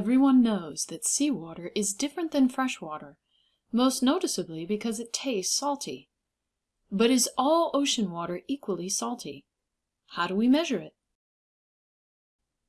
Everyone knows that seawater is different than fresh water, most noticeably because it tastes salty. But is all ocean water equally salty? How do we measure it?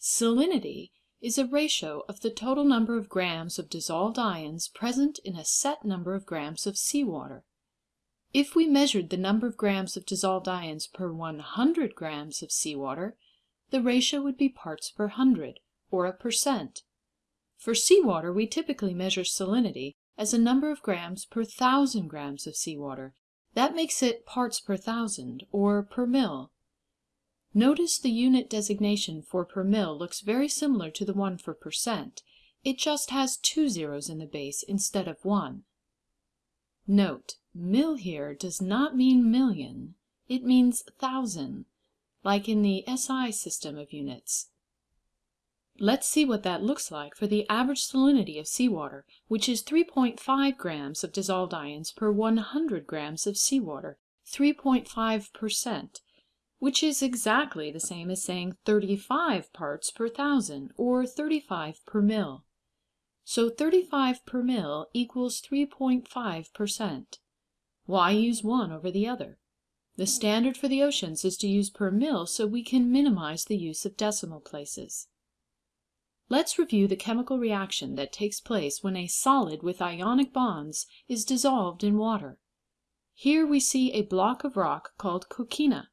Salinity is a ratio of the total number of grams of dissolved ions present in a set number of grams of seawater. If we measured the number of grams of dissolved ions per 100 grams of seawater, the ratio would be parts per hundred, or a percent. For seawater we typically measure salinity as a number of grams per thousand grams of seawater. That makes it parts per thousand, or per mil. Notice the unit designation for per mil looks very similar to the one for percent. It just has two zeros in the base instead of one. Note, mil here does not mean million, it means thousand, like in the SI system of units. Let's see what that looks like for the average salinity of seawater, which is 3.5 grams of dissolved ions per 100 grams of seawater, 3.5 per cent, which is exactly the same as saying 35 parts per thousand, or 35 per mil. So 35 per mil equals 3.5 per cent. Why use one over the other? The standard for the oceans is to use per mil so we can minimize the use of decimal places. Let's review the chemical reaction that takes place when a solid with ionic bonds is dissolved in water. Here we see a block of rock called coquina.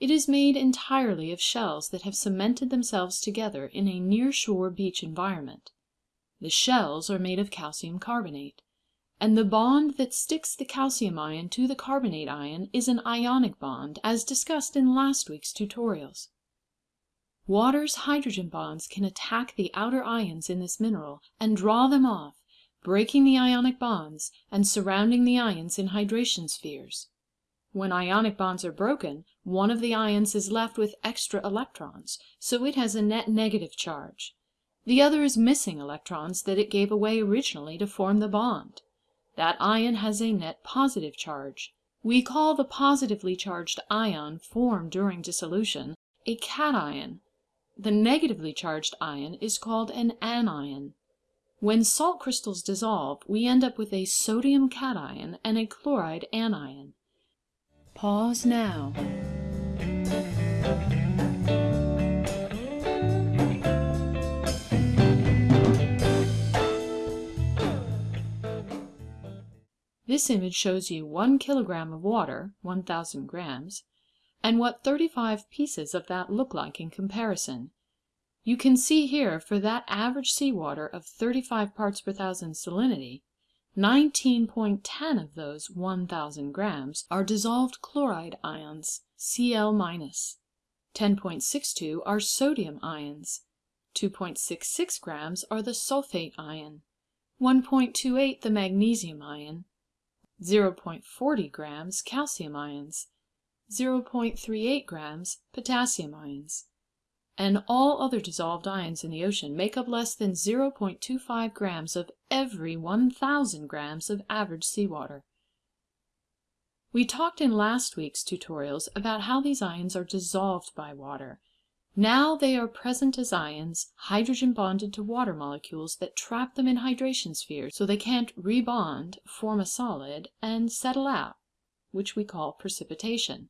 It is made entirely of shells that have cemented themselves together in a near shore beach environment. The shells are made of calcium carbonate, and the bond that sticks the calcium ion to the carbonate ion is an ionic bond, as discussed in last week's tutorials. Water's hydrogen bonds can attack the outer ions in this mineral and draw them off, breaking the ionic bonds and surrounding the ions in hydration spheres. When ionic bonds are broken, one of the ions is left with extra electrons, so it has a net negative charge. The other is missing electrons that it gave away originally to form the bond. That ion has a net positive charge. We call the positively charged ion formed during dissolution a cation the negatively charged ion is called an anion. When salt crystals dissolve, we end up with a sodium cation and a chloride anion. Pause now. This image shows you 1 kilogram of water, 1000 grams, and what 35 pieces of that look like in comparison. You can see here for that average seawater of 35 parts per thousand salinity, 19.10 of those 1000 grams are dissolved chloride ions, Cl-, 10.62 are sodium ions, 2.66 grams are the sulfate ion, 1.28 the magnesium ion, 0.40 grams calcium ions, 0.38 grams potassium ions, and all other dissolved ions in the ocean make up less than 0.25 grams of every 1,000 grams of average seawater. We talked in last week's tutorials about how these ions are dissolved by water. Now they are present as ions, hydrogen bonded to water molecules that trap them in hydration spheres so they can't rebond, form a solid, and settle out, which we call precipitation.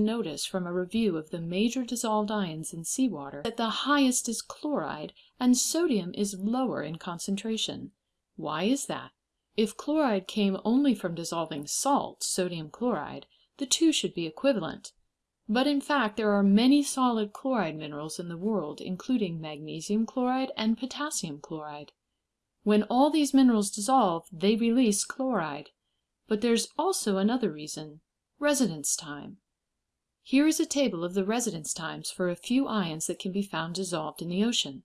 Notice from a review of the major dissolved ions in seawater that the highest is chloride and sodium is lower in concentration. Why is that? If chloride came only from dissolving salt, sodium chloride, the two should be equivalent. But in fact there are many solid chloride minerals in the world, including magnesium chloride and potassium chloride. When all these minerals dissolve they release chloride. But there's also another reason residence time. Here is a table of the residence times for a few ions that can be found dissolved in the ocean.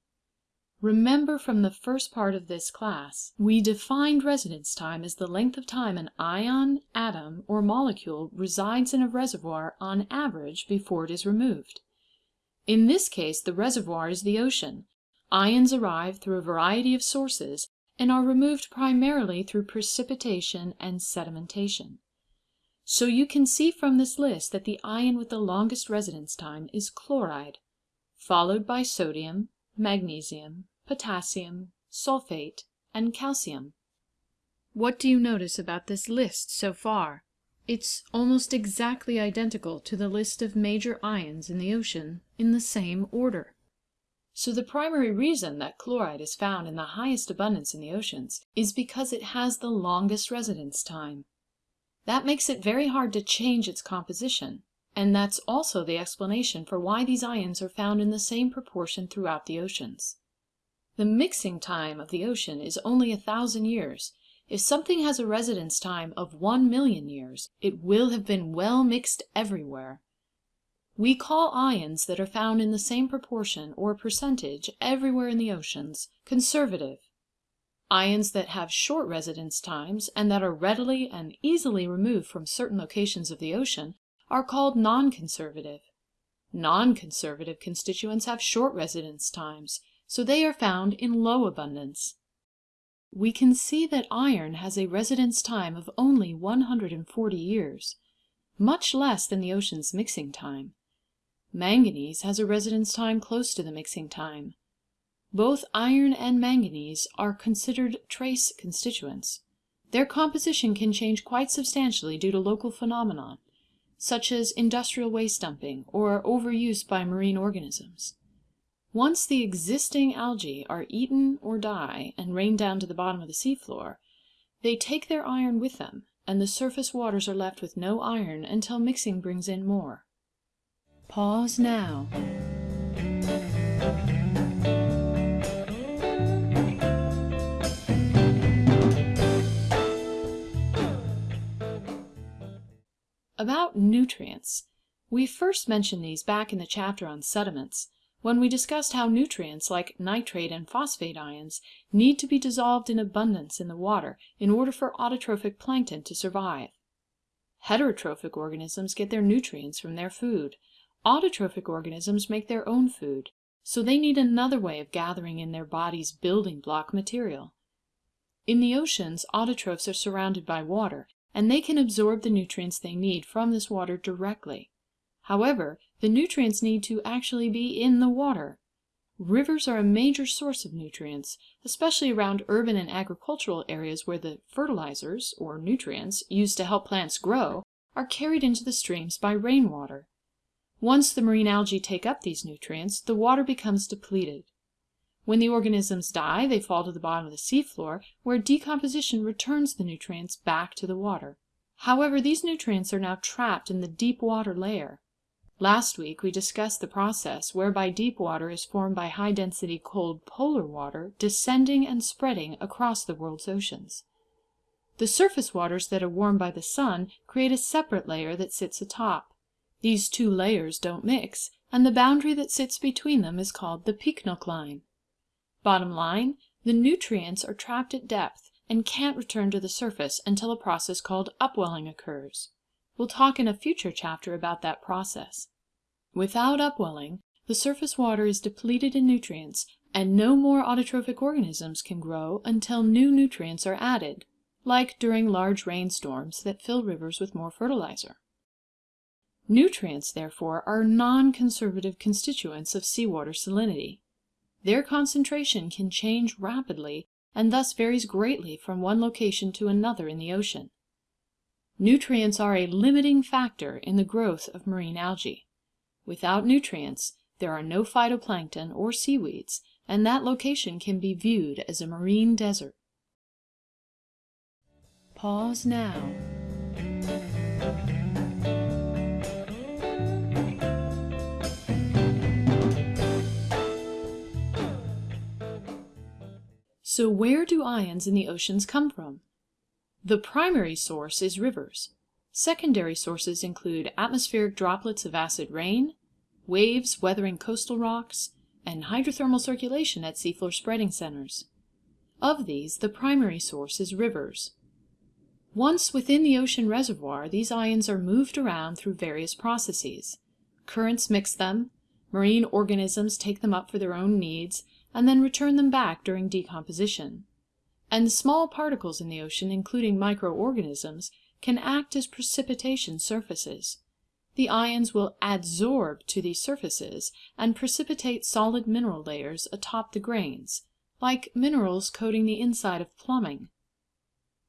Remember from the first part of this class, we defined residence time as the length of time an ion, atom, or molecule resides in a reservoir on average before it is removed. In this case the reservoir is the ocean. Ions arrive through a variety of sources and are removed primarily through precipitation and sedimentation. So you can see from this list that the ion with the longest residence time is chloride, followed by sodium, magnesium, potassium, sulfate, and calcium. What do you notice about this list so far? It's almost exactly identical to the list of major ions in the ocean in the same order. So the primary reason that chloride is found in the highest abundance in the oceans is because it has the longest residence time. That makes it very hard to change its composition, and that's also the explanation for why these ions are found in the same proportion throughout the oceans. The mixing time of the ocean is only a thousand years. If something has a residence time of one million years, it will have been well mixed everywhere. We call ions that are found in the same proportion or percentage everywhere in the oceans conservative. Ions that have short residence times and that are readily and easily removed from certain locations of the ocean are called non-conservative. Non-conservative constituents have short residence times, so they are found in low abundance. We can see that iron has a residence time of only 140 years, much less than the ocean's mixing time. Manganese has a residence time close to the mixing time. Both iron and manganese are considered trace constituents. Their composition can change quite substantially due to local phenomena, such as industrial waste dumping or overuse by marine organisms. Once the existing algae are eaten or die and rain down to the bottom of the seafloor, they take their iron with them, and the surface waters are left with no iron until mixing brings in more. Pause now. About nutrients. We first mentioned these back in the chapter on sediments, when we discussed how nutrients like nitrate and phosphate ions need to be dissolved in abundance in the water in order for autotrophic plankton to survive. Heterotrophic organisms get their nutrients from their food. Autotrophic organisms make their own food, so they need another way of gathering in their body's building block material. In the oceans, autotrophs are surrounded by water, and they can absorb the nutrients they need from this water directly. However, the nutrients need to actually be in the water. Rivers are a major source of nutrients, especially around urban and agricultural areas where the fertilizers, or nutrients, used to help plants grow are carried into the streams by rainwater. Once the marine algae take up these nutrients, the water becomes depleted. When the organisms die, they fall to the bottom of the seafloor, where decomposition returns the nutrients back to the water. However, these nutrients are now trapped in the deep water layer. Last week we discussed the process whereby deep water is formed by high density cold polar water descending and spreading across the world's oceans. The surface waters that are warmed by the sun create a separate layer that sits atop. These two layers don't mix, and the boundary that sits between them is called the pycnocline. Bottom line, the nutrients are trapped at depth and can't return to the surface until a process called upwelling occurs. We'll talk in a future chapter about that process. Without upwelling, the surface water is depleted in nutrients and no more autotrophic organisms can grow until new nutrients are added, like during large rainstorms that fill rivers with more fertilizer. Nutrients, therefore, are non-conservative constituents of seawater salinity. Their concentration can change rapidly and thus varies greatly from one location to another in the ocean. Nutrients are a limiting factor in the growth of marine algae. Without nutrients, there are no phytoplankton or seaweeds, and that location can be viewed as a marine desert. Pause now. So where do ions in the oceans come from? The primary source is rivers. Secondary sources include atmospheric droplets of acid rain, waves weathering coastal rocks, and hydrothermal circulation at seafloor spreading centers. Of these, the primary source is rivers. Once within the ocean reservoir, these ions are moved around through various processes. Currents mix them, marine organisms take them up for their own needs, and then return them back during decomposition. And small particles in the ocean, including microorganisms, can act as precipitation surfaces. The ions will adsorb to these surfaces and precipitate solid mineral layers atop the grains, like minerals coating the inside of plumbing.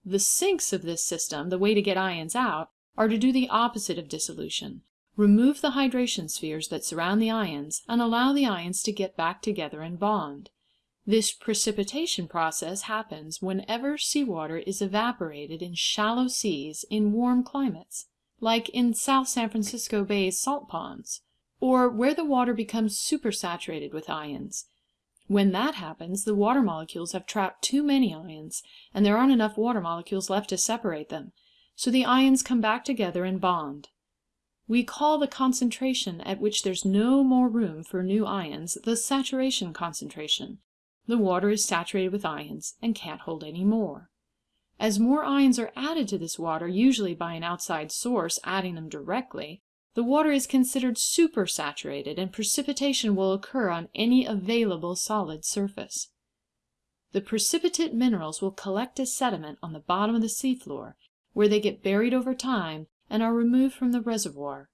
The sinks of this system, the way to get ions out, are to do the opposite of dissolution, remove the hydration spheres that surround the ions and allow the ions to get back together and bond. This precipitation process happens whenever seawater is evaporated in shallow seas in warm climates, like in South San Francisco Bay's salt ponds, or where the water becomes supersaturated with ions. When that happens, the water molecules have trapped too many ions, and there aren't enough water molecules left to separate them, so the ions come back together and bond. We call the concentration at which there's no more room for new ions the saturation concentration, the water is saturated with ions and can't hold any more. As more ions are added to this water, usually by an outside source adding them directly, the water is considered supersaturated and precipitation will occur on any available solid surface. The precipitate minerals will collect as sediment on the bottom of the seafloor, where they get buried over time and are removed from the reservoir.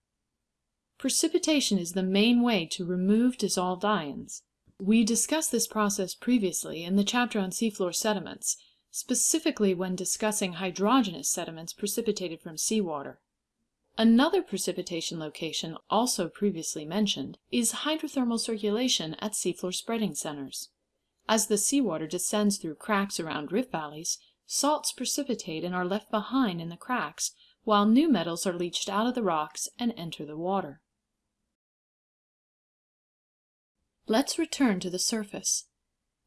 Precipitation is the main way to remove dissolved ions. We discussed this process previously in the chapter on seafloor sediments, specifically when discussing hydrogenous sediments precipitated from seawater. Another precipitation location, also previously mentioned, is hydrothermal circulation at seafloor spreading centers. As the seawater descends through cracks around rift valleys, salts precipitate and are left behind in the cracks, while new metals are leached out of the rocks and enter the water. Let's return to the surface.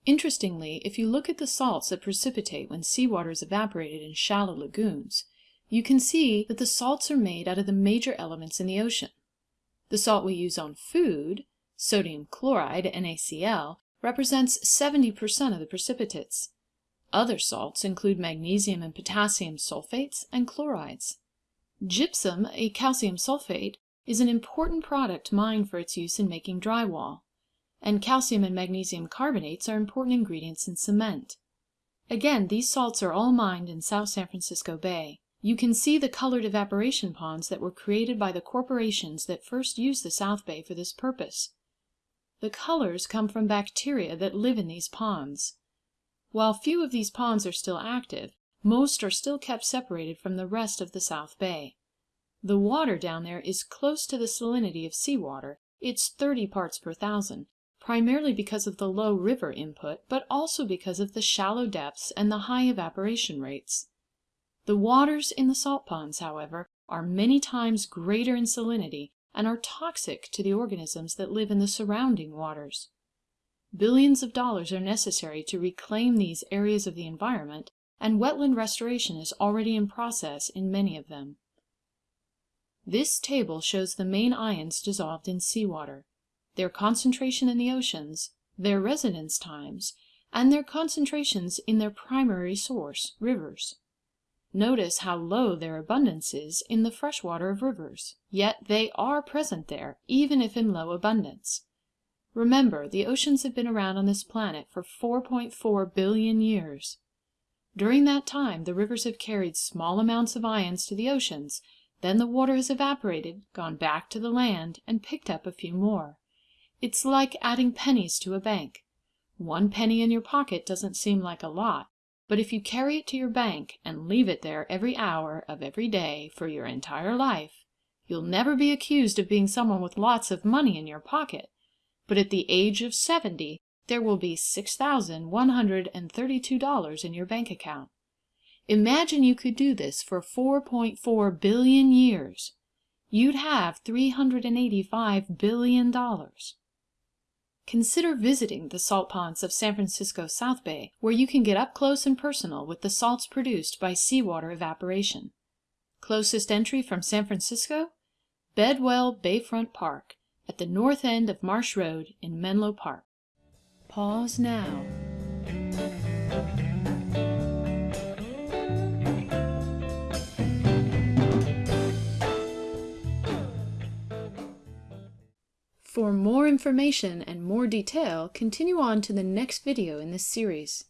Interestingly, if you look at the salts that precipitate when seawater is evaporated in shallow lagoons, you can see that the salts are made out of the major elements in the ocean. The salt we use on food, sodium chloride, NaCl, represents 70% of the precipitates. Other salts include magnesium and potassium sulfates and chlorides. Gypsum, a calcium sulfate, is an important product mined for its use in making drywall and calcium and magnesium carbonates are important ingredients in cement. Again, these salts are all mined in South San Francisco Bay. You can see the colored evaporation ponds that were created by the corporations that first used the South Bay for this purpose. The colors come from bacteria that live in these ponds. While few of these ponds are still active, most are still kept separated from the rest of the South Bay. The water down there is close to the salinity of seawater, it's 30 parts per thousand, primarily because of the low river input, but also because of the shallow depths and the high evaporation rates. The waters in the salt ponds, however, are many times greater in salinity and are toxic to the organisms that live in the surrounding waters. Billions of dollars are necessary to reclaim these areas of the environment, and wetland restoration is already in process in many of them. This table shows the main ions dissolved in seawater their concentration in the oceans, their residence times, and their concentrations in their primary source, rivers. Notice how low their abundance is in the fresh water of rivers, yet they are present there, even if in low abundance. Remember, the oceans have been around on this planet for 4.4 billion years. During that time, the rivers have carried small amounts of ions to the oceans, then the water has evaporated, gone back to the land, and picked up a few more. It's like adding pennies to a bank. One penny in your pocket doesn't seem like a lot, but if you carry it to your bank and leave it there every hour of every day for your entire life, you'll never be accused of being someone with lots of money in your pocket, but at the age of seventy there will be $6,132 in your bank account. Imagine you could do this for 4.4 billion years. You'd have $385 billion. Consider visiting the salt ponds of San Francisco South Bay, where you can get up close and personal with the salts produced by seawater evaporation. Closest entry from San Francisco? Bedwell Bayfront Park, at the north end of Marsh Road in Menlo Park. Pause now. For more information and more detail, continue on to the next video in this series.